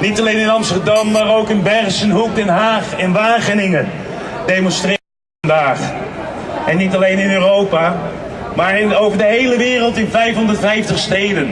Niet alleen in Amsterdam, maar ook in Bergenhoek, Den Haag en Wageningen demonstreren vandaag. En niet alleen in Europa, maar in, over de hele wereld in 550 steden.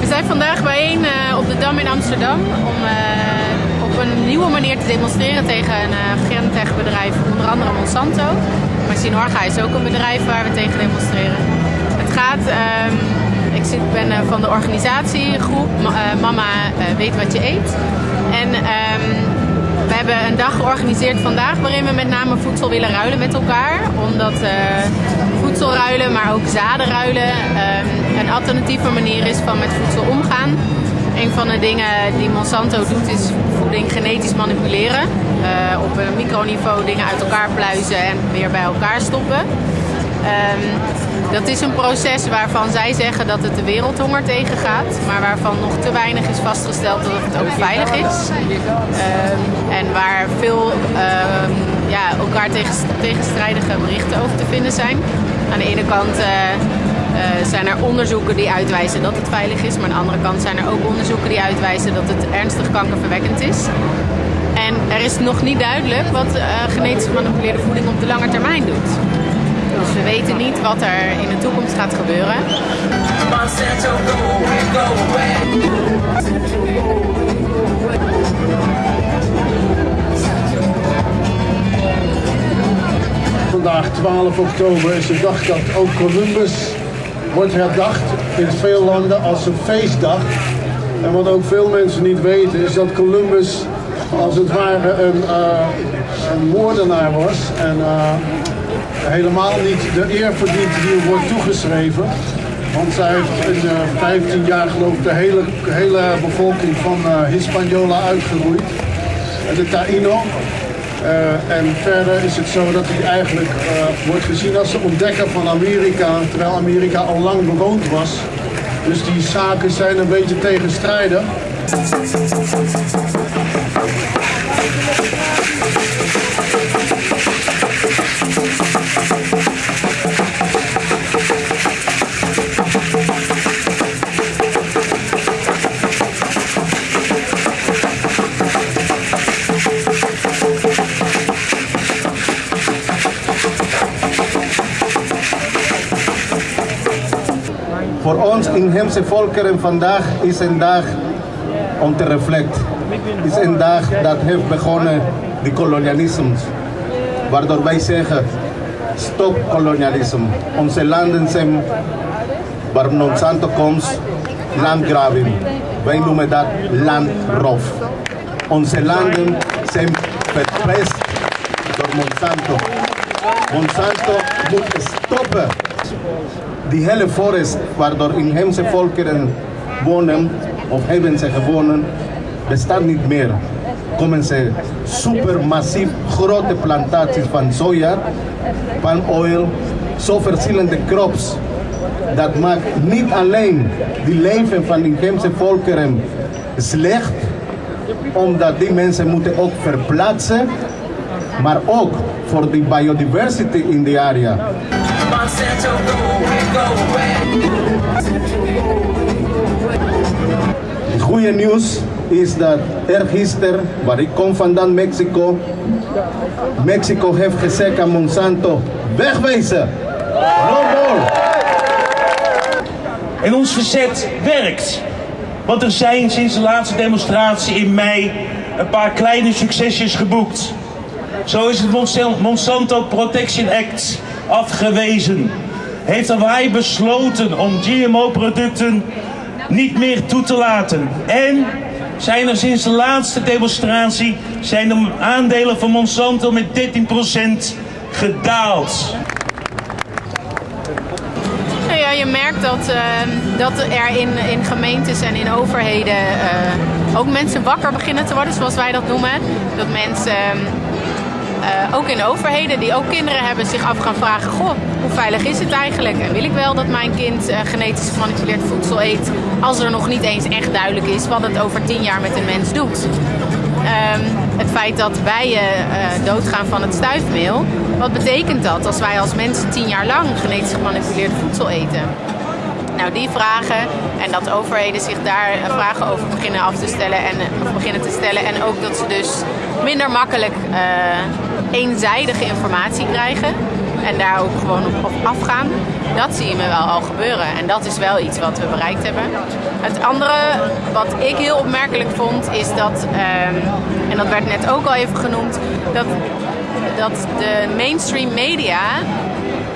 We zijn vandaag bijeen uh, op de Dam in Amsterdam om uh, op een nieuwe manier te demonstreren tegen een uh, Gentech-bedrijf, onder andere Monsanto. Maar Sinorga is ook een bedrijf waar we tegen demonstreren. Het gaat, ik zit, ben van de organisatiegroep Mama Weet Wat Je Eet. En we hebben een dag georganiseerd vandaag waarin we met name voedsel willen ruilen met elkaar. Omdat voedsel ruilen, maar ook zaden ruilen uh, een alternatieve manier is van met voedsel omgaan. Een van de dingen die Monsanto doet is voeding genetisch manipuleren. Op een microniveau dingen uit elkaar pluizen en weer bij elkaar stoppen. Um, dat is een proces waarvan zij zeggen dat het de wereldhonger tegengaat, maar waarvan nog te weinig is vastgesteld dat het ook veilig is. Um, en waar veel um, ja, elkaar tegen, tegenstrijdige berichten over te vinden zijn. Aan de ene kant uh, uh, zijn er onderzoeken die uitwijzen dat het veilig is, maar aan de andere kant zijn er ook onderzoeken die uitwijzen dat het ernstig kankerverwekkend is. En er is nog niet duidelijk wat uh, genetisch gemanipuleerde voeding op de lange termijn doet. Dus we weten niet wat er in de toekomst gaat gebeuren. Vandaag 12 oktober is de dag dat ook Columbus wordt herdacht in veel landen als een feestdag. En wat ook veel mensen niet weten is dat Columbus als het ware een, uh, een moordenaar was. En uh, helemaal niet de eer verdient die wordt toegeschreven. Want zij heeft in uh, 15 jaar geloof ik de hele, hele bevolking van uh, Hispaniola uitgeroeid. De Taino. Uh, en verder is het zo dat hij eigenlijk wordt gezien als de ontdekker van Amerika, terwijl Amerika al lang bewoond was. Dus die zaken zijn een beetje tegenstrijdig. Voor ons inheemse volkeren vandaag is een dag om te reflecteren. is een dag dat heeft begonnen de kolonialisme. Waardoor wij zeggen, stop kolonialisme. Onze landen zijn, waar Monsanto komt, landgrabbing. Wij noemen dat landroof. Onze landen zijn verpest door Monsanto. Monsanto moet stoppen die hele forest waardoor inheemse volkeren wonen of hebben ze gewonnen, bestaat niet meer. Komen ze supermassief grote plantaties van soja, palmoil, zo verschillende crops. Dat maakt niet alleen het leven van inheemse volkeren slecht, omdat die mensen moeten ook verplaatsen, maar ook voor de biodiversity in de area. Het goede nieuws is dat er gisteren, waar ik kom vandaan, Mexico, Mexico heeft gezegd aan Monsanto, wegwezen! No more! En ons verzet werkt. Want er zijn sinds de laatste demonstratie in mei een paar kleine succesjes geboekt. Zo is het Monsanto Protection Act afgewezen. Heeft Hawaii besloten om GMO-producten niet meer toe te laten. En zijn er sinds de laatste demonstratie zijn de aandelen van Monsanto met 13% gedaald. Nou ja, je merkt dat, uh, dat er in, in gemeentes en in overheden uh, ook mensen wakker beginnen te worden, zoals wij dat noemen. Dat mensen ehm, uh, ook in overheden die ook kinderen hebben zich af gaan vragen: Goh, hoe veilig is het eigenlijk? En wil ik wel dat mijn kind uh, genetisch gemanipuleerd voedsel eet, als er nog niet eens echt duidelijk is wat het over tien jaar met een mens doet? Um, het feit dat bijen uh, doodgaan van het stuifmeel, wat betekent dat als wij als mensen tien jaar lang genetisch gemanipuleerd voedsel eten? Nou, die vragen en dat overheden zich daar vragen over beginnen af te stellen en beginnen te stellen. En ook dat ze dus minder makkelijk eenzijdige informatie krijgen en daar ook gewoon op, afgaan. Dat zie je me wel al gebeuren. En dat is wel iets wat we bereikt hebben. Het andere wat ik heel opmerkelijk vond is dat, ehm, en dat werd net ook al even genoemd, dat, dat de mainstream media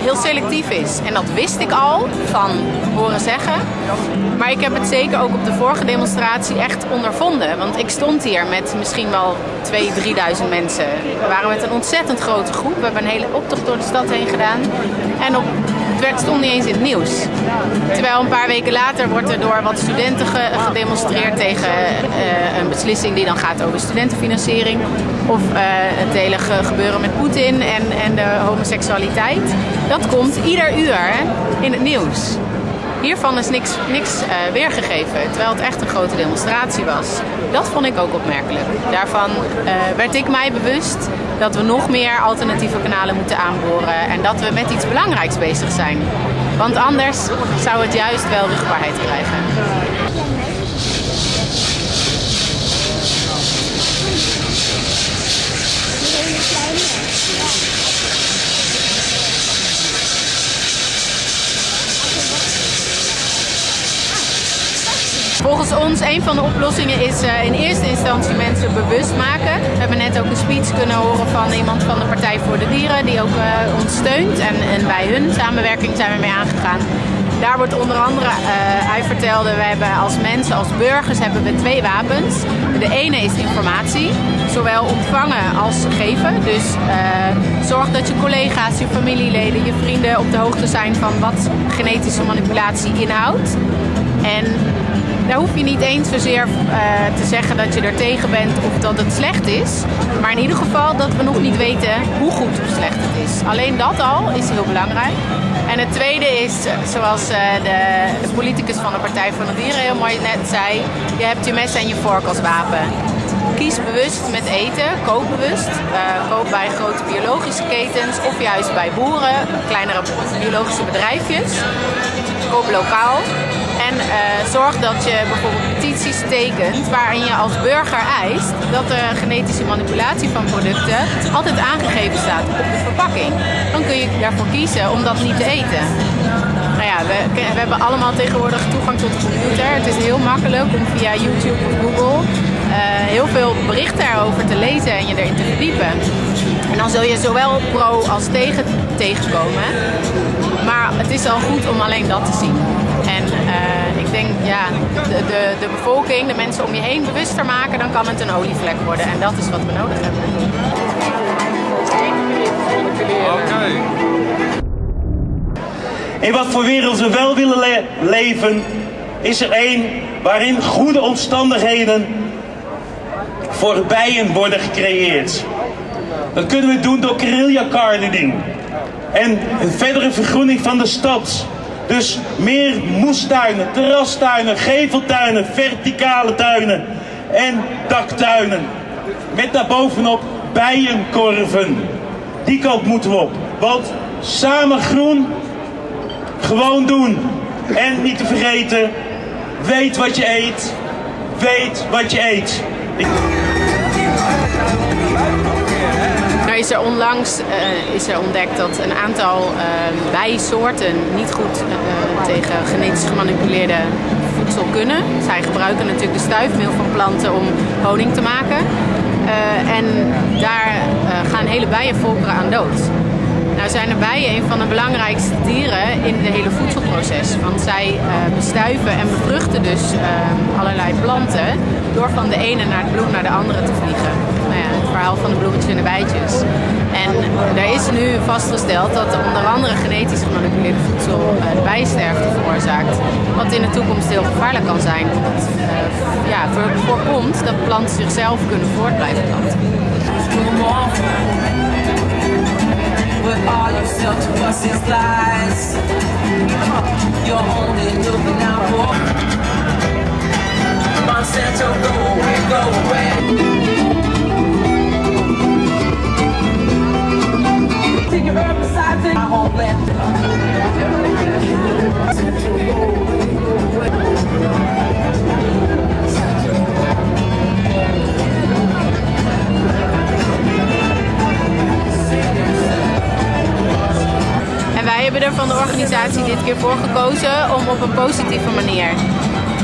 heel selectief is. En dat wist ik al van horen zeggen. Maar ik heb het zeker ook op de vorige demonstratie echt ondervonden. Want ik stond hier met misschien wel 2.000, 3.000 mensen. We waren met een ontzettend grote groep. We hebben een hele optocht door de stad heen gedaan. En op werd, stond niet eens in het nieuws. Terwijl een paar weken later wordt er door wat studenten gedemonstreerd tegen uh, een beslissing die dan gaat over studentenfinanciering. Of uh, het hele gebeuren met Poetin en, en de homoseksualiteit. Dat komt ieder uur in het nieuws. Hiervan is niks, niks uh, weergegeven, terwijl het echt een grote demonstratie was. Dat vond ik ook opmerkelijk. Daarvan werd ik mij bewust dat we nog meer alternatieve kanalen moeten aanboren en dat we met iets belangrijks bezig zijn. Want anders zou het juist wel rugbaarheid krijgen. Volgens ons, een van de oplossingen is uh, in eerste instantie mensen bewust maken. We hebben net ook een speech kunnen horen van iemand van de Partij voor de Dieren die ook uh, ons steunt. En, en bij hun samenwerking zijn we mee aangegaan. Daar wordt onder andere, uh, hij vertelde, we hebben als mensen, als burgers, hebben we twee wapens. De ene is informatie, zowel ontvangen als geven. Dus zorg dat je collega's, je familieleden, je vrienden op de hoogte zijn van wat genetische manipulatie inhoudt. En daar hoef je niet eens zozeer uh, te zeggen dat je er tegen bent of dat het slecht is. Maar in ieder geval dat we nog niet weten hoe goed of slecht het is. Alleen dat al is heel belangrijk. En het tweede is, zoals uh, de, de, politicus van de Partij van de Dieren heel mooi net zei, je hebt je mes en je vork als wapen. Kies bewust met eten, koop bewust. Uh, koop bij grote biologische ketens of juist bij boeren, kleinere biologische bedrijfjes. Koop lokaal. En uh, zorg dat je bijvoorbeeld petities tekent waarin je als burger eist dat de genetische manipulatie van producten altijd aangegeven staat op de verpakking. Dan kun je daarvoor kiezen om dat niet te eten. Nou ja, we, we hebben allemaal tegenwoordig toegang tot de computer. Het is heel makkelijk om via YouTube of Google uh, heel veel berichten erover te lezen en je erin te verdiepen. En dan zul je zowel pro als tegen tegenkomen. Maar het is al goed om alleen dat te zien. En uh, ik denk, ja, de, de, bevolking, de mensen om je heen bewuster maken, dan kan het een olievlek worden. En dat is wat we nodig hebben. In wat voor wereld we wel willen le leven, is er één waarin goede omstandigheden voor bijen worden gecreëerd. Dat kunnen we doen door guerrilla gardening en een verdere vergroening van de stad. Dus meer moestuinen, terrastuinen, geveltuinen, verticale tuinen en daktuinen. Met daarbovenop bijenkorven. Die kant moeten we op. Want samen groen, gewoon doen. En niet te vergeten, weet wat je eet. Weet wat je eet. Is er onlangs uh, is er ontdekt dat een aantal uh, bijsoorten niet goed uh, tegen genetisch gemanipuleerde voedsel kunnen. Zij gebruiken natuurlijk de stuifmeel van planten om honing te maken. en daar gaan hele bijenvolkeren aan dood. Nou zijn de bijen een van de belangrijkste dieren in het hele voedselproces. Want zij bestuiven en bevruchten dus uh, allerlei planten door van de ene naar het bloem naar de andere te vliegen. Verhaal van de bloemetjes en de bijtjes. En er is nu vastgesteld dat onder andere genetisch gemanipuleerde voedsel uh, de bijensterfte veroorzaakt. Wat in de toekomst heel gevaarlijk kan zijn. Omdat het ja, voorkomt dat planten zichzelf kunnen voortblijven planten. All lies only go away organisatie dit keer voor gekozen om op een positieve manier.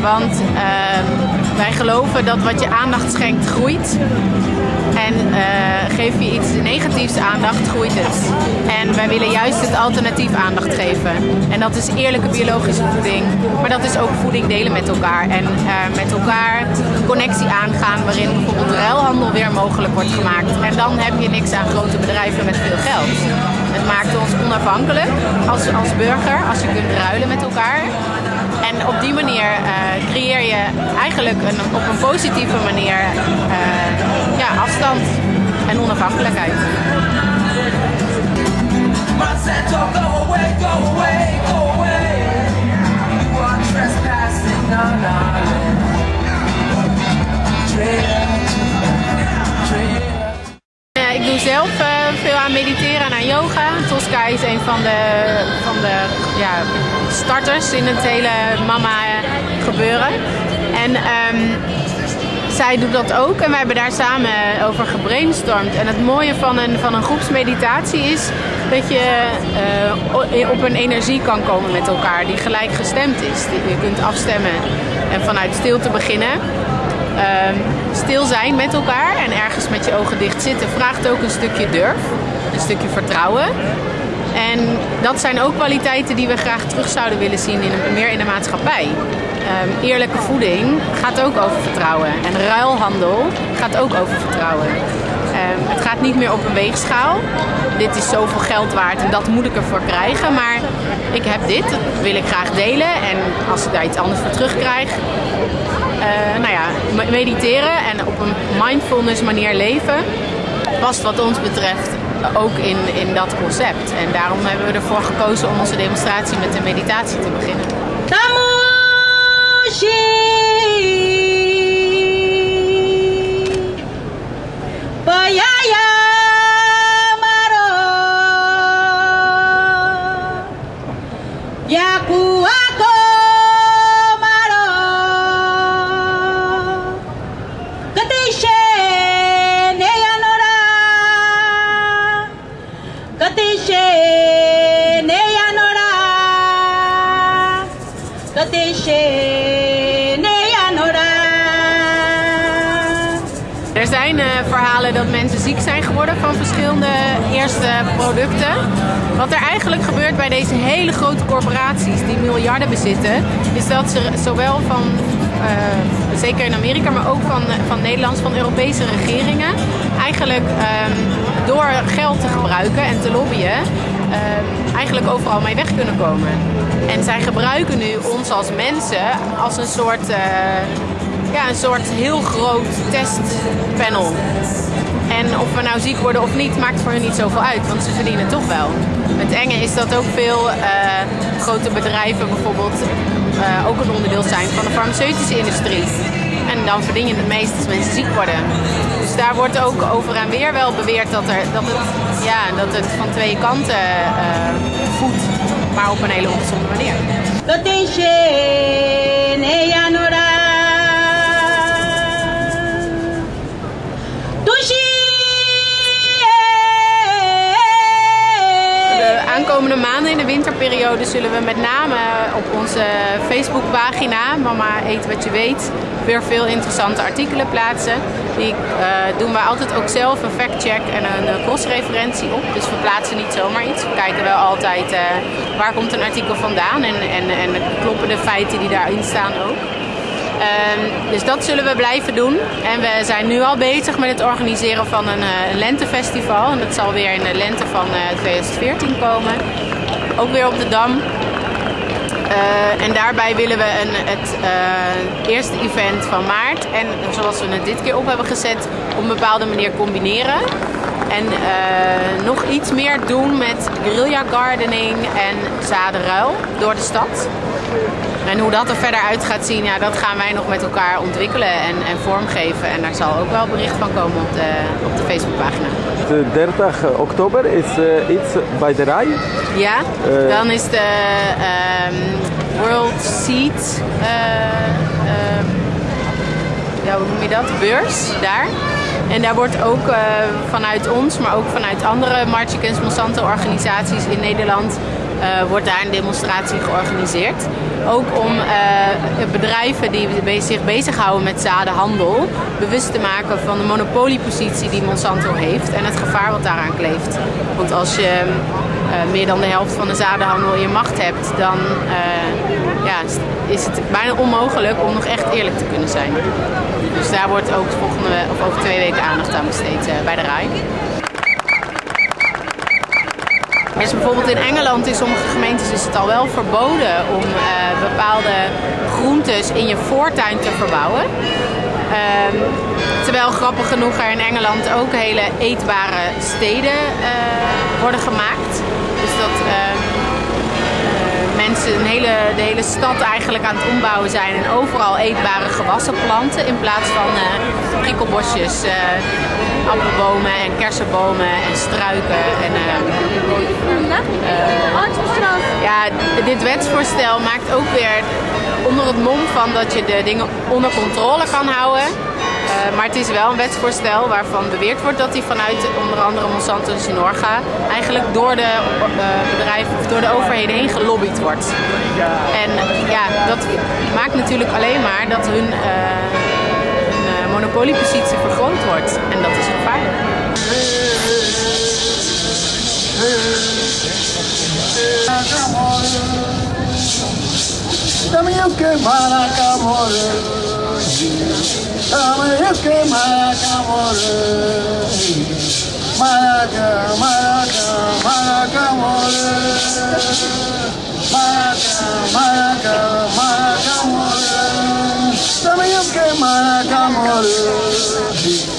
Want ehm, wij geloven dat wat je aandacht schenkt groeit. En uh, geef je iets negatiefs aandacht, groeit het. En wij willen juist het alternatief aandacht geven. En dat is eerlijke biologische voeding. Maar dat is ook voeding delen met elkaar. En uh, met elkaar connectie aangaan waarin bijvoorbeeld ruilhandel weer mogelijk wordt gemaakt. En dan heb je niks aan grote bedrijven met veel geld. Het maakt ons onafhankelijk als, als burger, als je kunt ruilen met elkaar. En op die manier uh, creëer je eigenlijk een, op een positieve manier uh, ja, afstand en onafhankelijkheid. Ik doe zelf uh, veel aan mediteren en aan yoga. Tosca is een van de, van de ja, starters in het hele mama gebeuren. En um, zij doet dat ook en wij hebben daar samen over gebrainstormd. En het mooie van een, van een groepsmeditatie is dat je uh, op een energie kan komen met elkaar die gelijk gestemd is. Je kunt afstemmen en vanuit stilte beginnen. Um, stil zijn met elkaar en ergens met je ogen dicht zitten vraagt ook een stukje durf, een stukje vertrouwen. En dat zijn ook kwaliteiten die we graag terug zouden willen zien in meer in de maatschappij. Um, eerlijke voeding gaat ook over vertrouwen. En ruilhandel gaat ook over vertrouwen. Um, het gaat niet meer op een weegschaal. Dit is zoveel geld waard en dat moet ik ervoor krijgen. Maar ik heb dit, dat wil ik graag delen. En als ik daar iets anders voor terugkrijg, uh, nou ja, mediteren en op een mindfulness manier leven past wat ons betreft ook in, in dat concept. En daarom hebben we ervoor gekozen om onze demonstratie met een meditatie te beginnen. Er dat mensen ziek zijn geworden van verschillende eerste producten. Wat er eigenlijk gebeurt bij deze hele grote corporaties die miljarden bezitten, is dat ze zowel van, uh, zeker in Amerika, maar ook van, van Nederlands, van Europese regeringen, eigenlijk um, door geld te gebruiken en te lobbyen, uh, eigenlijk overal mee weg kunnen komen. En zij gebruiken nu ons als mensen als een soort, uh, ja, een soort heel groot testpanel. En of we nou ziek worden of niet, maakt voor hen niet zoveel uit, want ze verdienen toch wel. Het enge is dat ook veel uh, grote bedrijven bijvoorbeeld uh, ook een onderdeel zijn van de farmaceutische industrie. En dan verdien je het meest als mensen ziek worden. Dus daar wordt ook over en weer wel beweerd dat, er, dat, het, ja, dat het van twee kanten uh, voedt, maar op een hele ongezonde manier. Komende maanden in de winterperiode zullen we met name op onze Facebookpagina Mama Eet Wat Je Weet weer veel interessante artikelen plaatsen. Die uh, doen we altijd ook zelf een factcheck en een crossreferentie op. Dus we plaatsen niet zomaar iets. We kijken wel altijd uh, waar komt een artikel vandaan en, en, en kloppen de feiten die daarin staan ook. Um, dus dat zullen we blijven doen. En we zijn nu al bezig met het organiseren van een, een lentefestival. En dat zal weer in de lente van uh, 2014 komen. Ook weer op de Dam. Uh, en daarbij willen we een, het eerste event van maart. En zoals we het dit keer op hebben gezet, op een bepaalde manier combineren. En nog iets meer doen met guerrilla gardening en zadenruil door de stad. En hoe dat er verder uit gaat zien, ja, dat gaan wij nog met elkaar ontwikkelen en, en vormgeven. En daar zal ook wel bericht van komen op de, op de Facebookpagina. De 30 oktober is uh, iets bij de rij. Ja, uh, dan is de um, World Seed, uh, ja, hoe noem je dat, beurs daar. En daar wordt ook vanuit ons, maar ook vanuit andere March Against Monsanto organisaties in Nederland wordt daar een demonstratie georganiseerd. Ook om bedrijven die zich bezighouden met zadenhandel bewust te maken van de monopoliepositie die Monsanto heeft en het gevaar wat daaraan kleeft. Want als je meer dan de helft van de zadenhandel in je macht hebt, dan ja, is het bijna onmogelijk om nog echt eerlijk te kunnen zijn. Dus daar wordt ook volgende, of over twee weken aandacht aan besteed bij de RAI. Dus bijvoorbeeld in Engeland, in sommige gemeentes is het al wel verboden om uh, bepaalde groentes in je voortuin te verbouwen. Uh, terwijl grappig genoeg er in Engeland ook hele eetbare steden uh, worden gemaakt. Dus dat mensen een hele, de hele stad eigenlijk aan het ombouwen zijn en overal eetbare gewassen planten in plaats van prikkelbosjes appelbomen en kersenbomen en struiken. En, uh, ja, dit wetsvoorstel maakt ook weer onder het mom van dat je de dingen onder controle kan houden. Uh, maar het is wel een wetsvoorstel waarvan beweerd wordt dat die vanuit onder andere Monsanto en Synorga eigenlijk door de uh, bedrijven of door de overheden heen gelobbyd wordt. En ja, dat maakt natuurlijk alleen maar dat hun monopoliepositie vergroot También que maraca more, también que maraca more, maraca, maraca, maraca more, maraca, maraca, maraca more, también que maraca more.